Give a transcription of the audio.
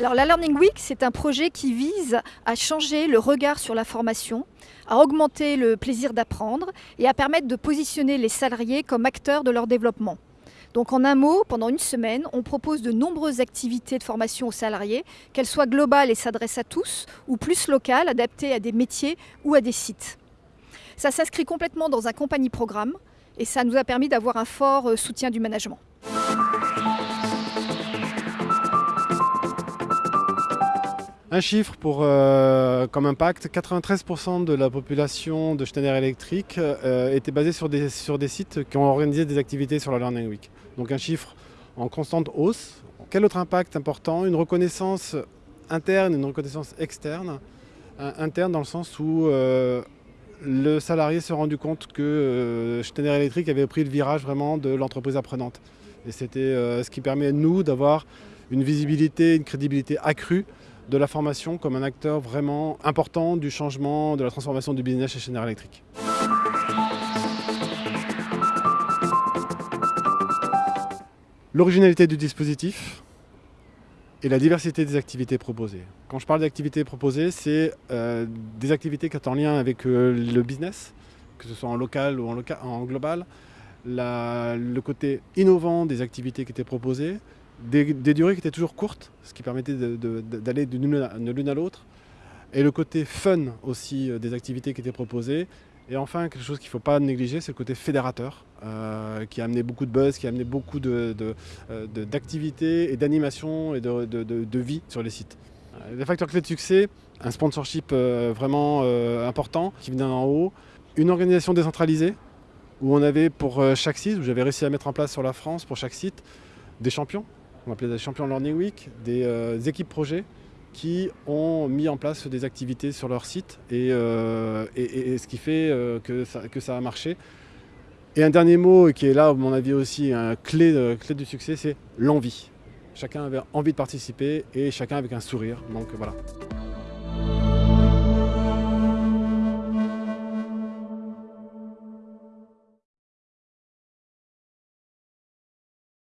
la Learning Week, c'est un projet qui vise à changer le regard sur la formation, à augmenter le plaisir d'apprendre et à permettre de positionner les salariés comme acteurs de leur développement. Donc en un mot, pendant une semaine, on propose de nombreuses activités de formation aux salariés, qu'elles soient globales et s'adressent à tous, ou plus locales, adaptées à des métiers ou à des sites. Ça s'inscrit complètement dans un compagnie programme et ça nous a permis d'avoir un fort euh, soutien du management. Un chiffre pour, euh, comme impact, 93% de la population de Schneider Electric euh, était basée sur des, sur des sites qui ont organisé des activités sur la Learning Week. Donc un chiffre en constante hausse. Quel autre impact important? Une reconnaissance interne, une reconnaissance externe. interne dans le sens où euh, le salarié s'est rendu compte que Schneider Electric avait pris le virage vraiment de l'entreprise apprenante. Et c'était ce qui permet à nous d'avoir une visibilité, une crédibilité accrue de la formation comme un acteur vraiment important du changement, de la transformation du business chez Schneider Electric. L'originalité du dispositif et la diversité des activités proposées. Quand je parle d'activités proposées, c'est euh, des activités qui sont en lien avec euh, le business, que ce soit en local ou en, en global, le côté innovant des activités qui étaient proposées, des, durées qui étaient toujours courtes, ce qui permettait d'aller de, l'une à l'autre, et le côté fun aussi euh, des activités qui étaient proposées. Et enfin, quelque chose qu'il ne faut pas négliger, c'est le côté fédérateur, euh, qui a amené beaucoup de buzz, qui a amené beaucoup euh, d'activités et d'animation et de, vie sur les sites. Les facteurs clés de succès, un sponsorship vraiment important qui vient d'en haut, une organisation décentralisée, où on avait pour chaque site, où j'avais réussi à mettre en place sur la France, pour chaque site, des champions on appelait des champions Learning Week, des, euh, équipes projets qui ont mis en place des activités sur leur site et, euh, ce qui fait euh, que, ça, a marché. Et un dernier mot qui est là, à mon avis aussi, un clé, clé du succès, c'est l'envie. Chacun avait envie de participer et chacun avec un sourire. Donc voilà.